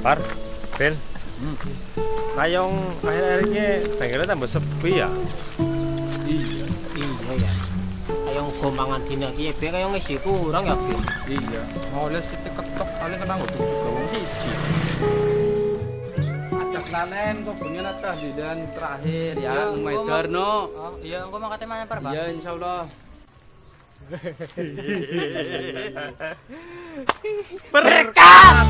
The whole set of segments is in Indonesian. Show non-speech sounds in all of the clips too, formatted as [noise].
Par, Ben. Kayong akhir-akhir ini bengkelnya tambah sepi ya. Iya. Iya ya. Kayong gomangan dina ki be kayong isi kurang ya, Bi. Iya. Moles titik ketok paling kena ngutuk juga wong siji. Acak lalen kok bengen atah di dan terakhir ya, Iya, mau- Darno. Oh, iya, engko mangkate mana par, Pak? Iya insyaallah. [laughs] Berkat.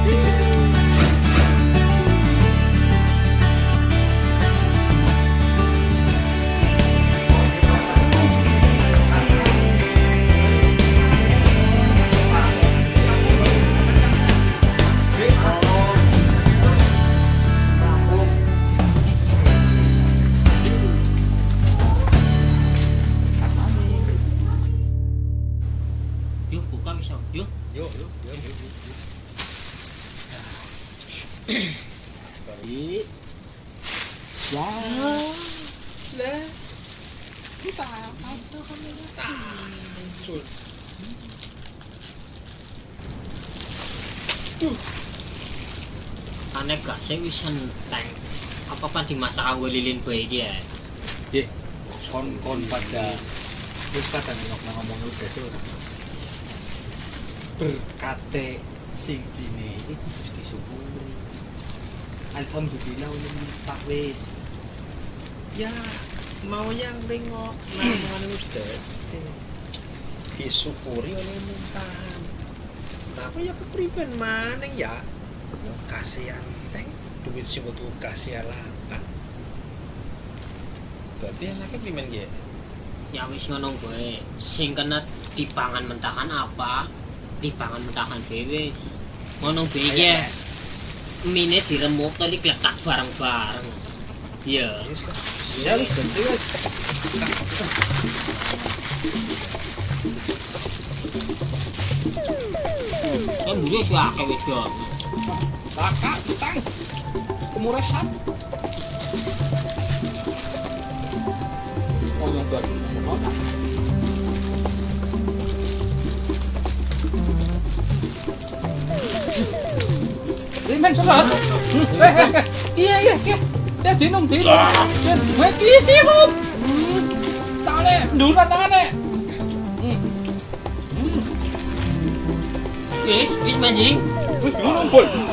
Sih wis enteng. Apa pan dimasak kanggo lilin bae iki ya? Nggih, kon-kon pada wis pada ngomong tuh. Berkate sing dine iki wis disyukuri. Alhamdulillah ulun tak wis. Ya, maunya ringok namongan Ustaz. Disyukuri oleh muntahan. Tapi ya kepriben maneng ya? Ya kasihan duit sing kudu kasihan lapan. Berarti anaknya primen ya? Ya wis ngono bae. Sing kena dipangan mentahan apa? Dipangan mentahan dhewe. Ngono iki ya. Mine diremuk tadi kletak bareng-bareng. Iya. Wis lah. Ya wis. Kan dulu akeh wedok. Kakak, tang. Kemurasan. Oh, yang baru. Oh, tak. Limen salat. Eh, eh, eh. Iya, iya, iya. Ya dinum, dinum. Wek isi, Hum. Tangane, nduran tangane. Wis, wis manjing. Wis dinum, Boy. Kiye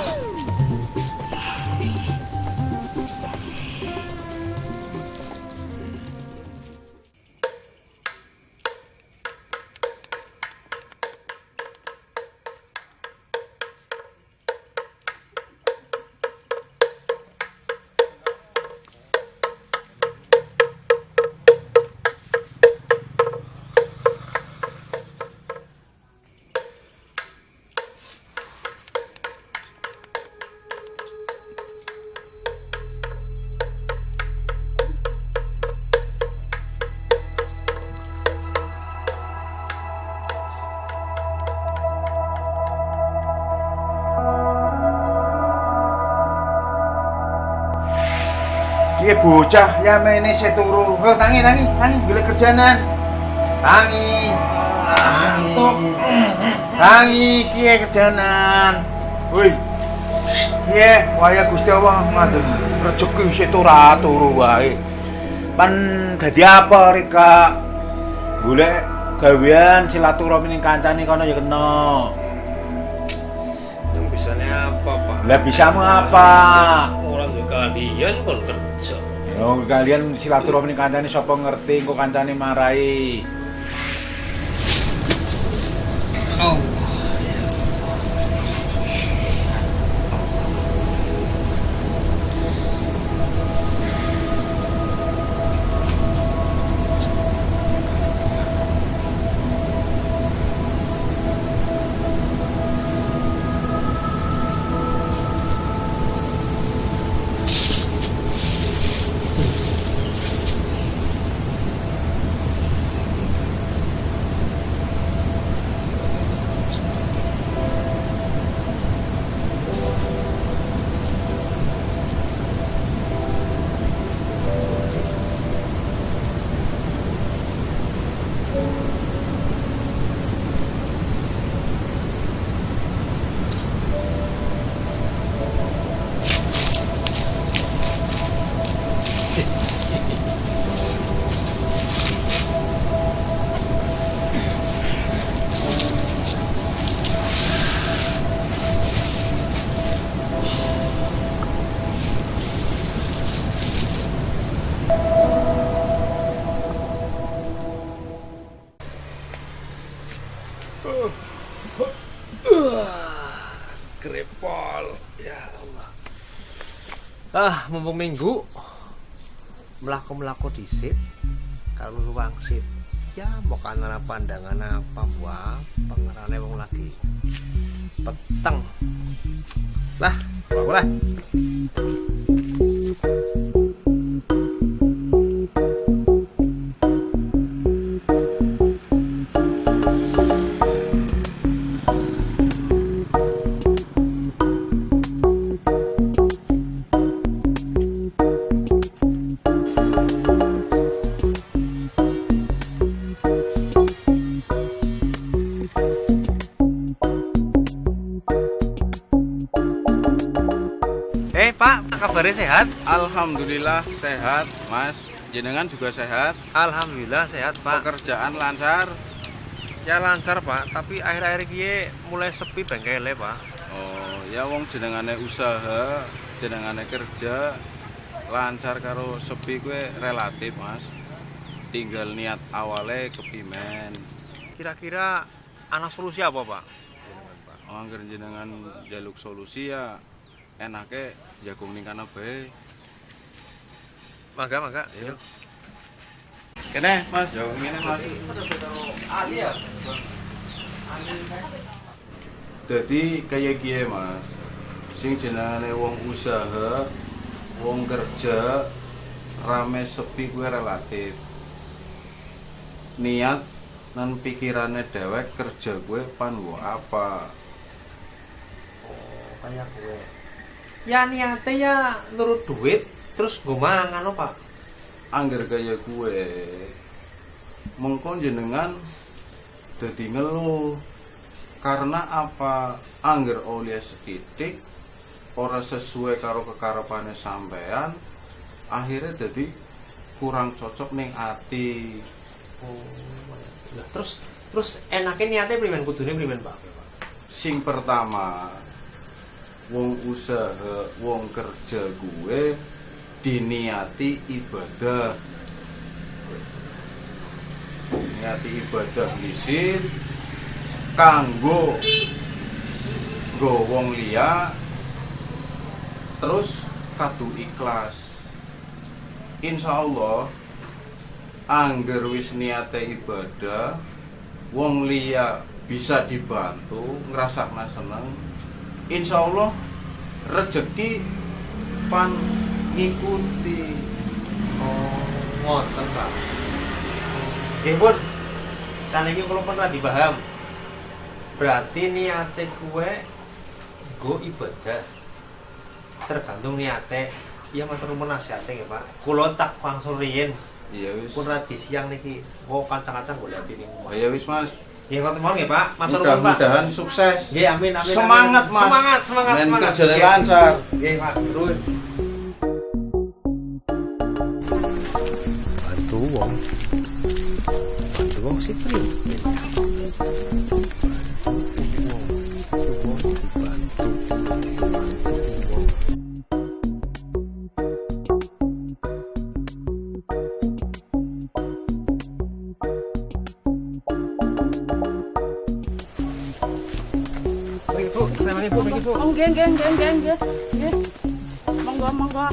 bocah ya mene se turu. Oh, tangi tangi tangi golek kerjaanan. Tangi. Tangi. Tangi kiye kerjaanan. Woi. Kiye waya Gusti Allah ngatur rezeki se ora turu wae. Pan dadi apa Rika? Golek gawean silaturahmi ning kancane kono ya kena. Yang bisanya apa, Pak? Lah bisamu apa? Orang kalian kon kerja. Yo kalian silaturahmi kancane sapa ngerti engko kancane marai. Grepol. Ah, mumpung minggu melaku-melaku disit kalau luang sit ya mau kanana pandangan apa wah pangerane wong lagi peteng. Lah boleh Eh Alhamdulillah sehat, Mas. Jenengan juga sehat. Alhamdulillah sehat Pak. Pekerjaan lancar. Ya lancar Pak, tapi akhir-akhir ini mulai sepi bengkelnya Pak. Oh, ya wong jenengane usaha, jenengane kerja lancar karo sepi gue relatif, Mas. Tinggal niat awalnya kepimen. Kira-kira anak solusi apa Pak? Oh, angger jenengan jaluk solusi ya enake jagung ning kana bae. Mangga, mangga. Iya. Kene, Mas, jagung ngene, Mas. Jadi kayak gie mas, sing jenengane wong usaha, wong kerja, rame sepi gue relatif. Niat dan pikirannya dewek kerja gue pan gua apa? Kayak gue. Ya niatnya ya nurut duit, terus gue mangan lo Pak. Angger kayak gue, mengkon jenengan dadi ngeluh karena apa? Angger oleh setitik ora sesuai karo kekarepane sampean akhirnya jadi kurang cocok ning ati. Lah, terus terus enaknya niatnya primen? Kudune primen Pak. sing pertama wong usaha wong kerja gue diniati ibadah. Niati ibadah lisit kanggo nggo wong liya terus kadu ikhlas. Insya Allah angger wis niate ibadah wong liya bisa dibantu ngrasakna seneng. Insya Allah rezeki pan ngikuti Oh, ngoten Pak. Nggih pun. Saniki kula pun ra dipaham. Berarti niate kue go ibadah. Tergantung niate. Iya matur nuwun nasihate nggih Pak. Kula tak wangsul riyin iya wis pun ra di siang niki. Oh kancang-kancang golek ini. oh iya wis mas Nggih ngoten mawon nggih Pak. Nuwun Pak. mudah-mudahan sukses Nggih amin amin. Semangat, amin. Mas. Semangat semangat Men semangat. lancar. Nggih Pak. Turun. Primen. Bu, namanya Bu. Oh, nggih, nggih, nggih, nggih. Nggih. Monggo, monggo.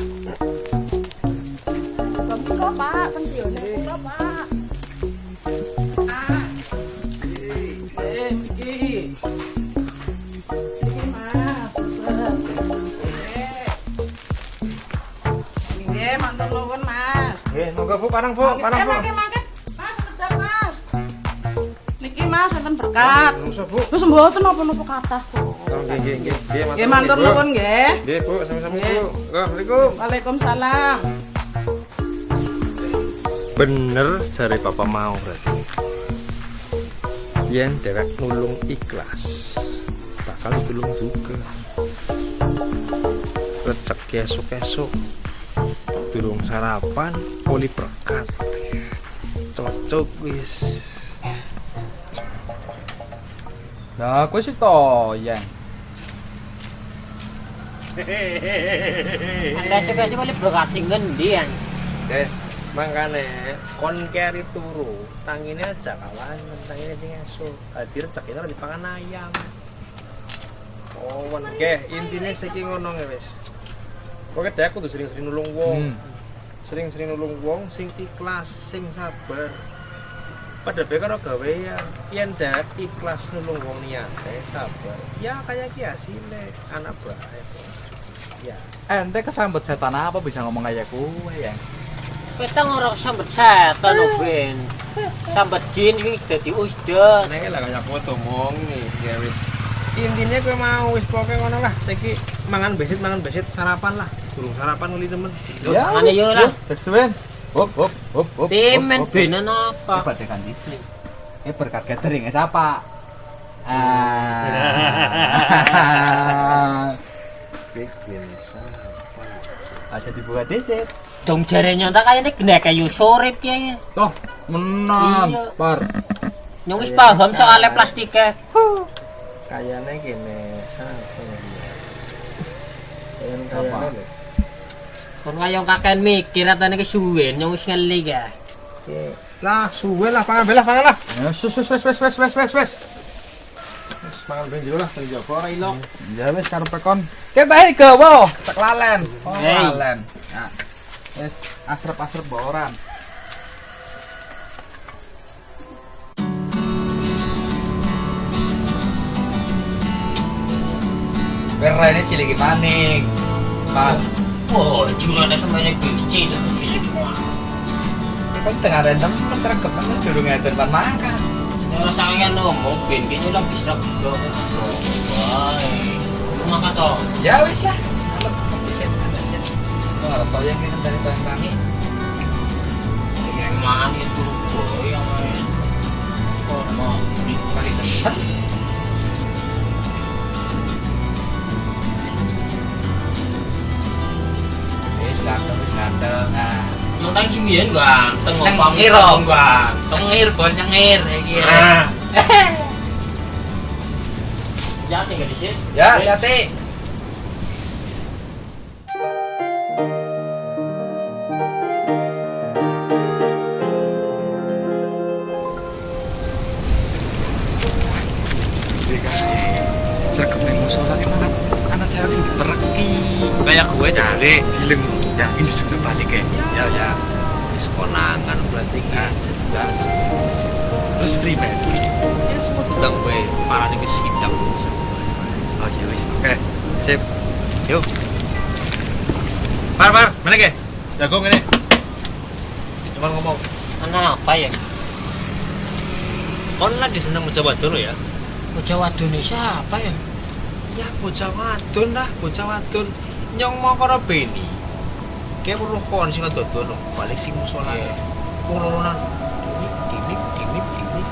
Monggo Bu, parang Bu, parang Eh, Bu. mangke, mangke. Mas, sedap, Mas. Niki Mas, enten berkat. Bu. Terus mboten napa-napa kathah kok. Oh, Nggih, nggih, nggih. Nggih, Nggih, matur nuwun nggih. Nggih, Bu, sama-sama Nggih. Bu. Assalamualaikum. Waalaikumsalam. Bener jare papa mau berarti. Yen dewek nulung ikhlas, bakal tulung juga. Rezeki esuk-esuk durung sarapan poli berkat cocok wis nah aku sih toyang Anda sih gendi yang. Eh, makanya kon turu, tanginnya aja kawan, tanginnya. Tadi rezekinya lagi pangan ayam. Oh, oke, intinya saya ingin ngomong ya, guys. Pokoke dhek kudu sering-sering nulung wong. Hmm. Sering-sering nulung wong sing ikhlas, sing sabar. Pada bae karo gawean, yen dhek ikhlas nulung wong niate, sabar. Ya kayak ki hasilnya anak bae. Ya. Ente kesambet setan apa bisa ngomong kayak kue ya? Kita ngorok sambet setan oh Ben. Sambet jin ini sudah diusdet. Neng lah kayak kowe ngomong nih, ya wis. Intinya kowe mau wis pokoke ngono lah. Saiki mangan besit, mangan besit sarapan lah burung sarapan kali temen. Ya, mana lah. Ya, Sesuai. Hop hop hop hop. Temen benen apa? Ini badai kandisi. Ini berkat gathering ya, siapa? Ah. Bikin sarapan. aja dibuat deset. Dong jarenya tak kayaknya gede kayu sorip ya. Toh, menampar. Iya. nyungis wis paham soalnya plastiknya. Kayaknya gini, sampai. Kayaknya kayaknya. Kon kaya kakean mikir atane kesuwen nyong wis ngeli ya. Oke. Lah, suwe lah, pangan belah, pangan lah. Ya, wes wes wes wes wes wes wes wes. Wis pangan ben jero lah, ben jopo ora ilok. Ya wes karo pekon. Kita iki gawa, tak lalen. Oh, lalen. Nah. Wes asrep-asrep boran. Berra ini cilik maning. Wow, ada semuanya gue kecil ya. kan tengah rendam kan seragam kan mas durung ngeten pan makan ya sampean ngomong ben kene lho wis rego makan toh. Ya wis lah. Salep pisan pisan kok arep dari bang kami. Yang mana itu boy yang mau mau beli kali Tang iki mbiyen ganteng kok pamit ganteng. Nyengir bon nyengir iki. Nah. Gak di? Ya, gitu. ah. [laughs] jati. Ya, ya? Ya, musola anak sih kayak gue cari dileng Ya ini sudah balik ya. Ya ya. Wis konangan berarti kan jelas. Terus primen. Ya semua tudang kowe, parane wis sidang. Oh iya wis. Oke. Sip. Yuk. Par par, mana ke? Jagung ini. Cuman ngomong. Anak apa ya? Kon lagi seneng mencoba dulu ya. Bocah wadone siapa ya? Ya bocah wadon lah, bocah wadon. Nyong mau karo Beni. Kayak perlu kon sing dodono, balik sing musola. Wong loronan. Dinip, dinip, dinip, dinip.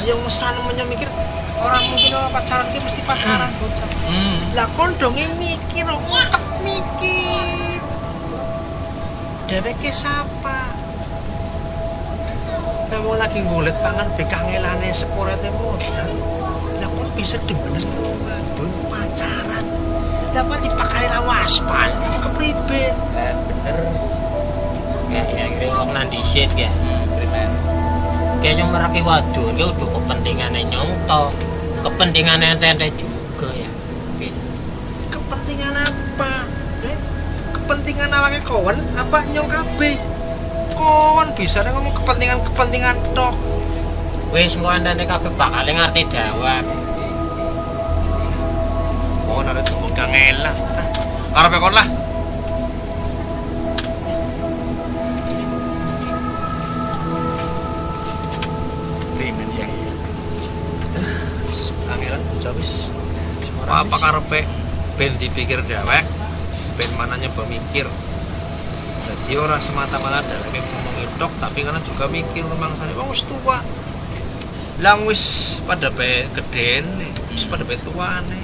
Ayo mesra namanya mikir orang mungkin orang pacaran ki mesti pacaran bocah. Hmm. Lah kon dong yang mikir, otak mikir. Dheweke sapa? Kamu lagi ngulet pangan bekangelane sekorete modal. Lah kon bisa demenan wadon pacaran dapat dipakai lawas pan, itu kepribet eh, bener. Kayaknya kira ngomong nanti sih ya kayaknya hmm. meraki waduh ya udah kepentingannya nyongto. Kepentingannya ente juga ya. Kepentingan apa? Eh? Kepentingan awake kawan apa nyong kabe kawan bisa ngomong kepentingan kepentingan tok. Wis mau anda kabeh bakal ngerti dawak ada tuh kangelan. Arep kon lah. Primen ya. Kangelan bocah wis. Apa karepe ben dipikir dewek, ben mana nyoba mikir. Jadi orang semata-mata dalamnya ngomongin tok, tapi karena juga mikir memang sana wong tua. Lang wis pada be geden, wis pada be tuane. Ya,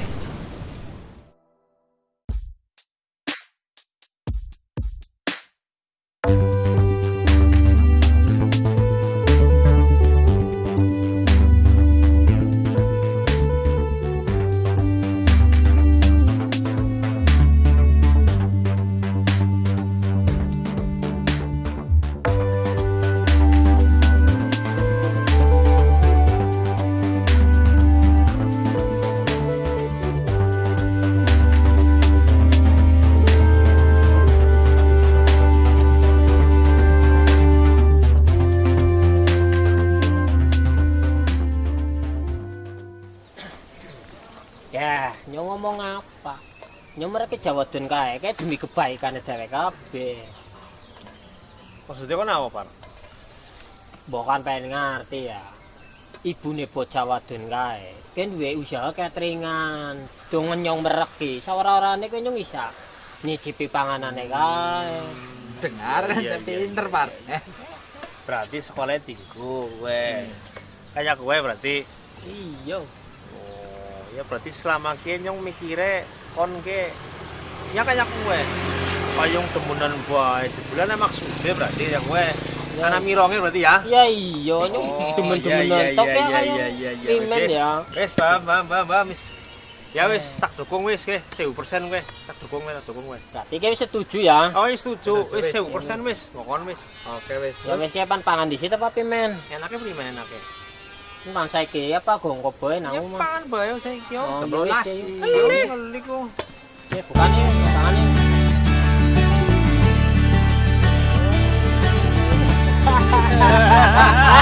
jawadun kae, kae demi kebaikan dhewe kabeh. Maksudnya kan apa, Par? Mbok kan pengen ngerti ya. Ibune bocah wadon kae, kan duwe usaha cateringan. Dong nyong mereki, sawara-warane kowe nyong isa nyicipi panganane kae. Dengar, Iya, tapi iya. pinter, Par. Eh, Berarti sekolahnya tinggu, gue. Kayak gue berarti. Iya. Oh, ya berarti selama kia nyong mikire kon ke ya kayak gue. Payung temenan bae jebulan maksudnya berarti ya gue. Karena mironge berarti ya. Ya iya, nyong Oh, iya, iya, tok iya, ya kayak pimen ya. Wis, paham, paham, paham, paham. Ya wis, tak dukung wis ke, 1000% gue. Tak dukung gue, tak dukung gue. Berarti kowe setuju ya? Oh, setuju. Wis, Wis 1000% wis. Ngokon wis. Oke, wis. Ya wis kapan pangan di situ apa pimen? Enaknya prima enaknya. Nang saiki apa gong koboe nang Ya omah. pangan bae saiki yo. Oh, Sebelas. iya, wis, Ngelik. Ngelik kok. Ya bukan ya, ya. Hahaha. [laughs]